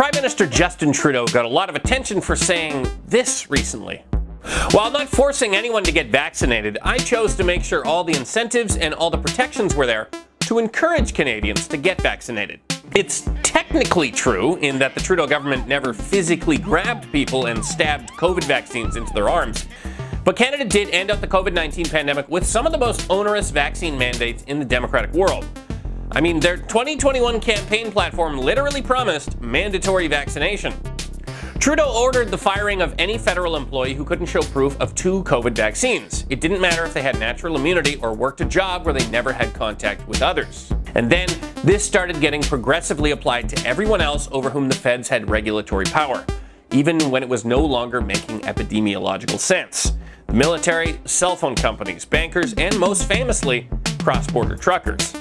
Prime Minister Justin Trudeau got a lot of attention for saying this recently. While not forcing anyone to get vaccinated, I chose to make sure all the incentives and all the protections were there to encourage Canadians to get vaccinated. It's technically true in that the Trudeau government never physically grabbed people and stabbed COVID vaccines into their arms. But Canada did end up the COVID-19 pandemic with some of the most onerous vaccine mandates in the democratic world. I mean, their 2021 campaign platform literally promised mandatory vaccination. Trudeau ordered the firing of any federal employee who couldn't show proof of two COVID vaccines. It didn't matter if they had natural immunity or worked a job where they never had contact with others. And then this started getting progressively applied to everyone else over whom the feds had regulatory power, even when it was no longer making epidemiological sense. The military, cell phone companies, bankers, and most famously, cross-border truckers.